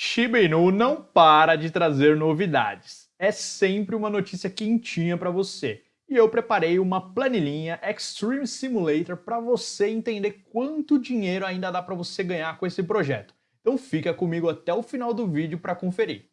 Shiba Inu não para de trazer novidades. É sempre uma notícia quentinha para você. E eu preparei uma planilhinha Extreme Simulator para você entender quanto dinheiro ainda dá para você ganhar com esse projeto. Então fica comigo até o final do vídeo para conferir.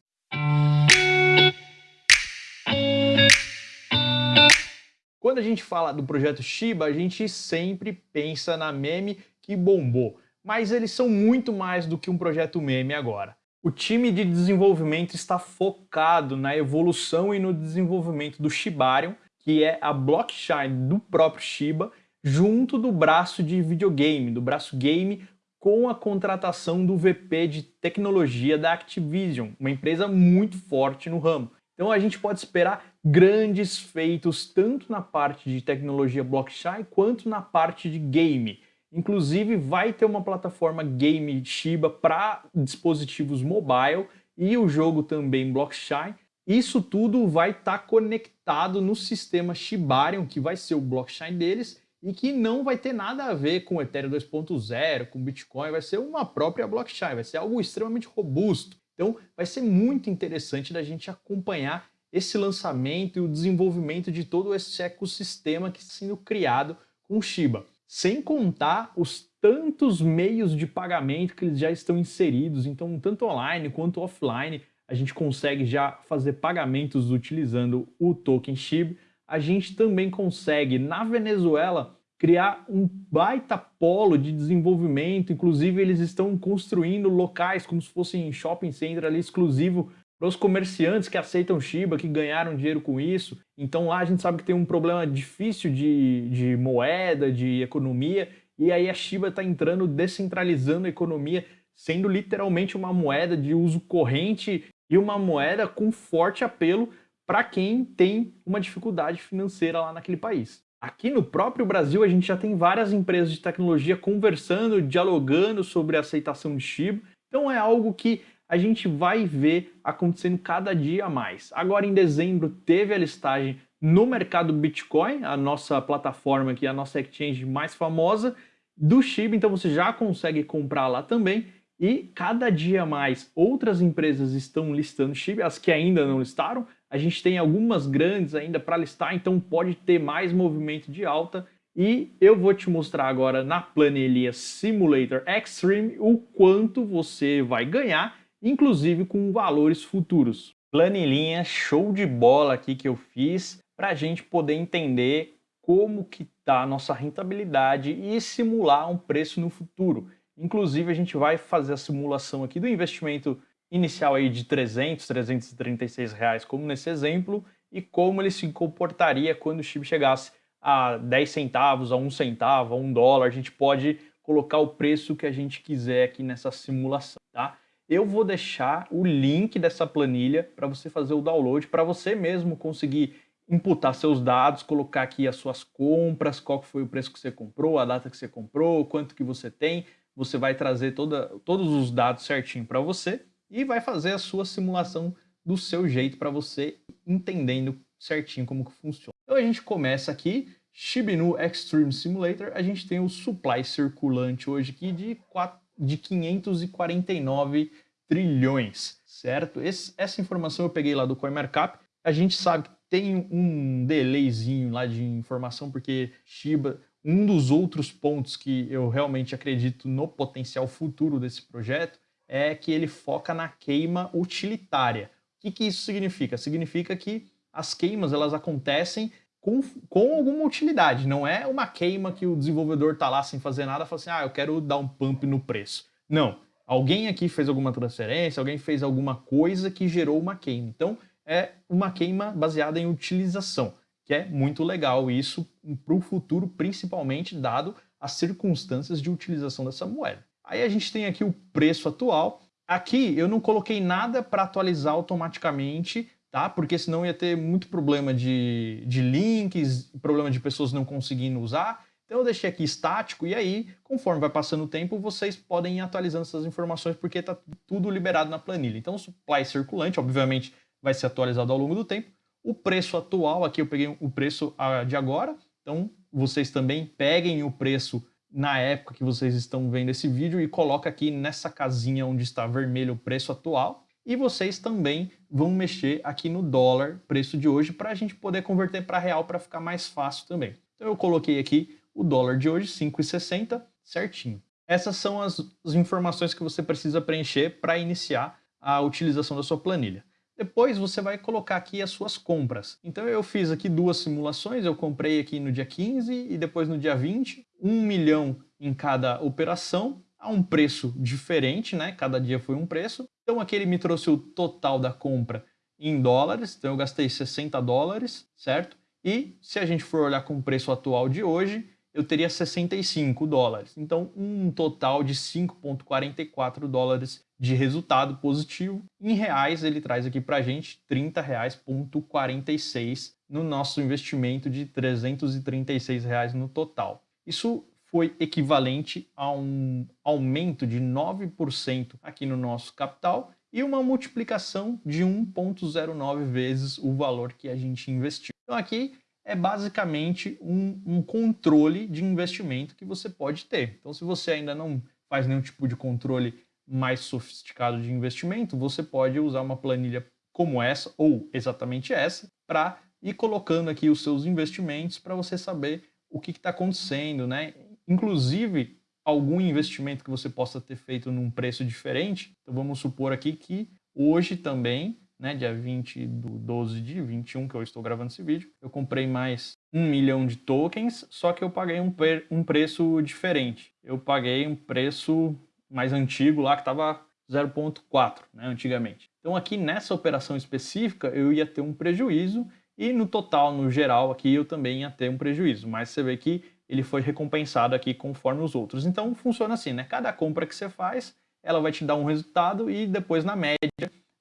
Quando a gente fala do projeto Shiba, a gente sempre pensa na meme que bombou, mas eles são muito mais do que um projeto meme agora. O time de desenvolvimento está focado na evolução e no desenvolvimento do Shibarium, que é a blockchain do próprio Shiba, junto do braço de videogame, do braço game, com a contratação do VP de tecnologia da Activision, uma empresa muito forte no ramo. Então a gente pode esperar grandes feitos tanto na parte de tecnologia blockchain quanto na parte de game. Inclusive vai ter uma plataforma game Shiba para dispositivos mobile e o jogo também blockchain. Isso tudo vai estar tá conectado no sistema Shibarium, que vai ser o blockchain deles, e que não vai ter nada a ver com Ethereum 2.0, com Bitcoin, vai ser uma própria blockchain, vai ser algo extremamente robusto. Então vai ser muito interessante da gente acompanhar esse lançamento e o desenvolvimento de todo esse ecossistema que está sendo criado com o Shiba. Sem contar os tantos meios de pagamento que eles já estão inseridos, então tanto online quanto offline, a gente consegue já fazer pagamentos utilizando o token SHIB. A gente também consegue, na Venezuela, criar um baita polo de desenvolvimento, inclusive eles estão construindo locais como se fossem shopping center ali exclusivo para os comerciantes que aceitam Shiba, que ganharam dinheiro com isso. Então lá a gente sabe que tem um problema difícil de, de moeda, de economia, e aí a Shiba está entrando descentralizando a economia, sendo literalmente uma moeda de uso corrente e uma moeda com forte apelo para quem tem uma dificuldade financeira lá naquele país. Aqui no próprio Brasil a gente já tem várias empresas de tecnologia conversando, dialogando sobre a aceitação de Shiba, então é algo que a gente vai ver acontecendo cada dia mais. Agora em dezembro teve a listagem no mercado Bitcoin, a nossa plataforma aqui, a nossa exchange mais famosa do Shiba, então você já consegue comprar lá também. E cada dia mais outras empresas estão listando Shiba, as que ainda não listaram. A gente tem algumas grandes ainda para listar, então pode ter mais movimento de alta. E eu vou te mostrar agora na planilha Simulator Extreme o quanto você vai ganhar inclusive com valores futuros. Planilhinha show de bola aqui que eu fiz para a gente poder entender como que está a nossa rentabilidade e simular um preço no futuro. Inclusive a gente vai fazer a simulação aqui do investimento inicial aí de 300, 336 reais, como nesse exemplo, e como ele se comportaria quando o chip chegasse a 10 centavos, a 1 centavo, a 1 dólar. A gente pode colocar o preço que a gente quiser aqui nessa simulação, tá? Eu vou deixar o link dessa planilha para você fazer o download, para você mesmo conseguir imputar seus dados, colocar aqui as suas compras, qual foi o preço que você comprou, a data que você comprou, quanto que você tem, você vai trazer toda, todos os dados certinho para você e vai fazer a sua simulação do seu jeito para você entendendo certinho como que funciona. Então a gente começa aqui, Shibinu Extreme Simulator, a gente tem o supply circulante hoje aqui de 4 de 549 trilhões, certo? Esse, essa informação eu peguei lá do CoinMarkup. A gente sabe que tem um delayzinho lá de informação, porque Shiba, um dos outros pontos que eu realmente acredito no potencial futuro desse projeto é que ele foca na queima utilitária. O que, que isso significa? Significa que as queimas elas acontecem com, com alguma utilidade. Não é uma queima que o desenvolvedor está lá sem fazer nada e fala assim, ah, eu quero dar um pump no preço. Não. Alguém aqui fez alguma transferência, alguém fez alguma coisa que gerou uma queima. Então, é uma queima baseada em utilização, que é muito legal isso para o futuro, principalmente dado as circunstâncias de utilização dessa moeda. Aí a gente tem aqui o preço atual. Aqui eu não coloquei nada para atualizar automaticamente, tá? Porque senão ia ter muito problema de, de links, problema de pessoas não conseguindo usar. Então eu deixei aqui estático e aí, conforme vai passando o tempo, vocês podem ir atualizando essas informações porque está tudo liberado na planilha. Então o supply circulante, obviamente, vai ser atualizado ao longo do tempo. O preço atual, aqui eu peguei o preço ah, de agora, então vocês também peguem o preço na época que vocês estão vendo esse vídeo e coloca aqui nessa casinha onde está vermelho o preço atual. E vocês também vão mexer aqui no dólar, preço de hoje, para a gente poder converter para real para ficar mais fácil também. Então eu coloquei aqui o dólar de hoje, 5,60, certinho. Essas são as, as informações que você precisa preencher para iniciar a utilização da sua planilha. Depois você vai colocar aqui as suas compras. Então eu fiz aqui duas simulações, eu comprei aqui no dia 15 e depois no dia 20, um milhão em cada operação, a um preço diferente, né? Cada dia foi um preço. Então aqui ele me trouxe o total da compra em dólares, então eu gastei 60 dólares, certo? E se a gente for olhar com o preço atual de hoje, eu teria 65 dólares. Então, um total de 5,44 dólares de resultado positivo. Em reais, ele traz aqui para a gente R$ 30,46 no nosso investimento de 336 reais no total. Isso foi equivalente a um aumento de 9% aqui no nosso capital e uma multiplicação de 1,09 vezes o valor que a gente investiu. Então aqui é basicamente um, um, controle de investimento que você pode ter. Então, se você ainda não faz nenhum tipo de controle mais sofisticado de investimento, você pode usar uma planilha como essa, ou exatamente essa, para ir colocando aqui os seus investimentos para você saber o que está acontecendo, né? Inclusive, algum investimento que você possa ter feito num preço diferente. Então, vamos supor aqui que hoje também né, dia 20 do 12 de 21 que eu estou gravando esse vídeo, eu comprei mais um milhão de tokens, só que eu paguei um, um preço diferente. Eu paguei um preço mais antigo lá que estava 0.4, né, antigamente. Então aqui nessa operação específica eu ia ter um prejuízo e no total, no geral, aqui eu também ia ter um prejuízo, mas você vê que ele foi recompensado aqui conforme os outros. Então funciona assim, né? Cada compra que você faz, ela vai te dar um resultado e depois na média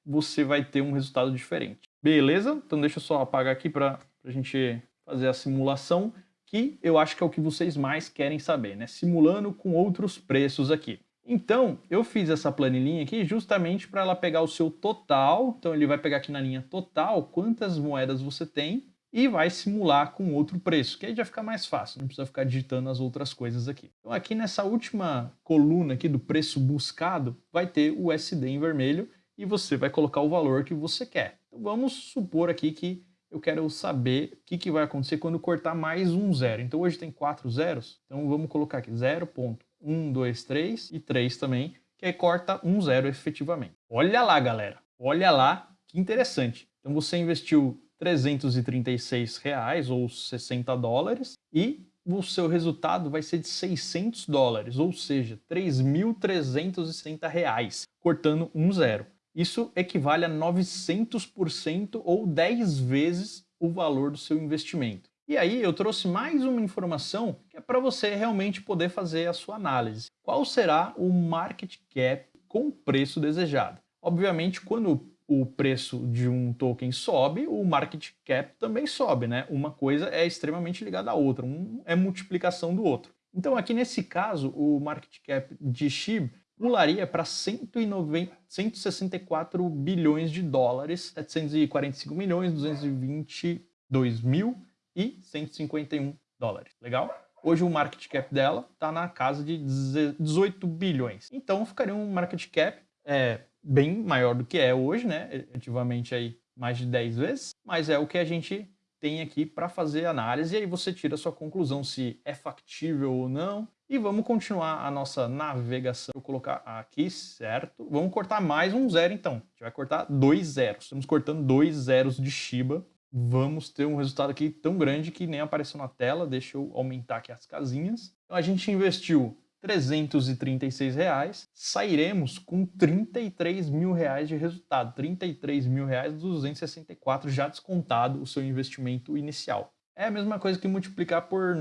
você vai ter um resultado diferente. Beleza? Então deixa eu só apagar aqui para a gente fazer a simulação, que eu acho que é o que vocês mais querem saber, né? Simulando com outros preços aqui. Então, eu fiz essa planilhinha aqui justamente para ela pegar o seu total, então ele vai pegar aqui na linha total quantas moedas você tem e vai simular com outro preço, que aí já fica mais fácil, não precisa ficar digitando as outras coisas aqui. Então aqui nessa última coluna aqui do preço buscado, vai ter o USD em vermelho e você vai colocar o valor que você quer. Então, vamos supor aqui que eu quero saber o que, que vai acontecer quando cortar mais um zero. Então hoje tem quatro zeros, então vamos colocar aqui 0.1, 2, 3 e 3 também, que aí corta um zero efetivamente. Olha lá, galera, olha lá que interessante. Então você investiu 336 reais ou 60 dólares e o seu resultado vai ser de 600 dólares, ou seja, 3.360 reais, cortando um zero. Isso equivale a 900% ou 10 vezes o valor do seu investimento. E aí eu trouxe mais uma informação que é para você realmente poder fazer a sua análise. Qual será o market cap com o preço desejado? Obviamente, quando o preço de um token sobe, o market cap também sobe, né? Uma coisa é extremamente ligada à outra, um é multiplicação do outro. Então aqui nesse caso, o market cap de SHIB pularia para 164 bilhões de dólares, 745 milhões, 222 mil e 151 dólares. Legal? Hoje o market cap dela está na casa de 18 bilhões. Então ficaria um market cap é, bem maior do que é hoje, né? Efetivamente aí mais de 10 vezes, mas é o que a gente tem aqui para fazer análise e aí você tira a sua conclusão se é factível ou não. E vamos continuar a nossa navegação. Vou colocar aqui, certo? Vamos cortar mais um zero então. A gente vai cortar dois zeros. Estamos cortando dois zeros de Shiba. Vamos ter um resultado aqui tão grande que nem apareceu na tela. Deixa eu aumentar aqui as casinhas. Então a gente investiu 336 reais, sairemos com 33 mil reais de resultado, 33 mil reais 264 já descontado o seu investimento inicial. É a mesma coisa que multiplicar por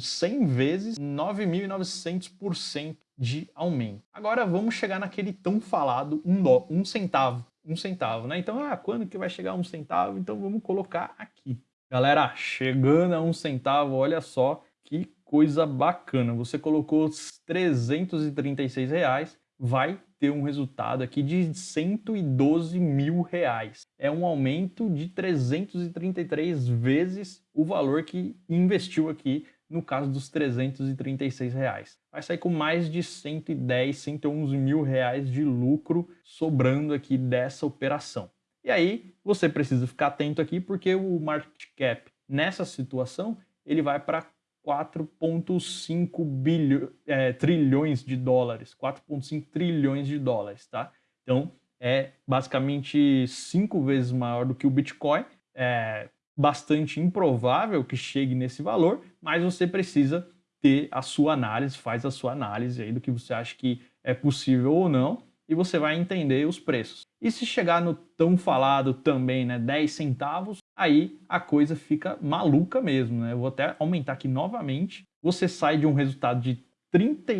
100 vezes 9.900% de aumento. Agora vamos chegar naquele tão falado um, dó, um centavo. Um centavo, né? Então, ah, quando que vai chegar um centavo? Então vamos colocar aqui. Galera, chegando a um centavo, olha só que coisa bacana. Você colocou 336 reais, vai ter um resultado aqui de 112 mil reais. É um aumento de 333 vezes o valor que investiu aqui no caso dos 336 reais. Vai sair com mais de 110, 111 mil reais de lucro sobrando aqui dessa operação. E aí você precisa ficar atento aqui porque o market cap nessa situação ele vai para 4,5 bilhões, é, trilhões de dólares, 4,5 trilhões de dólares, tá? Então é basicamente cinco vezes maior do que o Bitcoin. É bastante improvável que chegue nesse valor, mas você precisa ter a sua análise, faz a sua análise aí do que você acha que é possível ou não e você vai entender os preços. E se chegar no tão falado também, né, 10 centavos, aí a coisa fica maluca mesmo, né? Eu vou até aumentar aqui novamente. Você sai de um resultado de 30,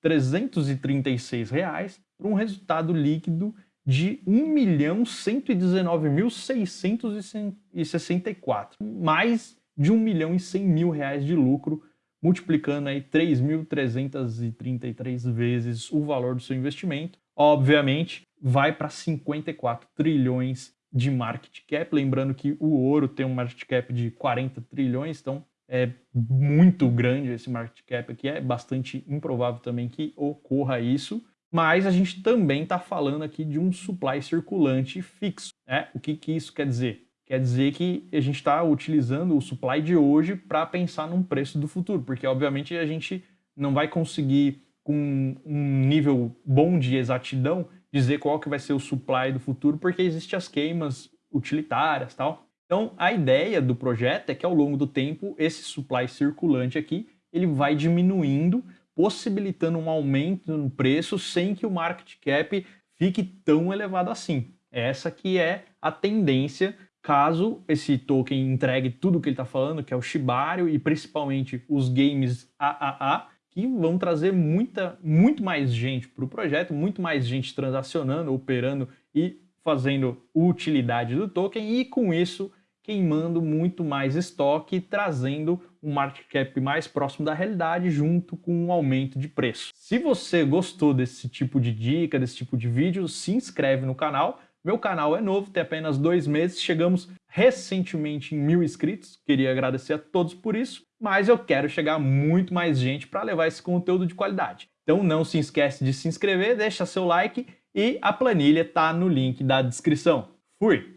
336 reais para um resultado líquido de 1.119.664, mais de 1 milhão e 100 mil reais de lucro, multiplicando aí 3.333 vezes o valor do seu investimento. Obviamente, vai para 54 trilhões de market cap, lembrando que o ouro tem um market cap de 40 trilhões, então é muito grande esse market cap aqui, é bastante improvável também que ocorra isso, mas a gente também está falando aqui de um supply circulante fixo. Né? O que, que isso quer dizer? Quer dizer que a gente está utilizando o supply de hoje para pensar num preço do futuro, porque obviamente a gente não vai conseguir, com um nível bom de exatidão, dizer qual que vai ser o supply do futuro, porque existem as queimas utilitárias tal. Então, a ideia do projeto é que ao longo do tempo, esse supply circulante aqui, ele vai diminuindo, possibilitando um aumento no preço sem que o market cap fique tão elevado assim. Essa que é a tendência caso esse token entregue tudo o que ele está falando, que é o Shibari e principalmente os games AAA, que vão trazer muita, muito mais gente para o projeto, muito mais gente transacionando, operando e fazendo utilidade do token e com isso queimando muito mais estoque, trazendo um market cap mais próximo da realidade junto com um aumento de preço. Se você gostou desse tipo de dica, desse tipo de vídeo, se inscreve no canal. Meu canal é novo, tem apenas dois meses, chegamos recentemente em mil inscritos, queria agradecer a todos por isso mas eu quero chegar a muito mais gente para levar esse conteúdo de qualidade. Então não se esquece de se inscrever, deixa seu like e a planilha está no link da descrição. Fui!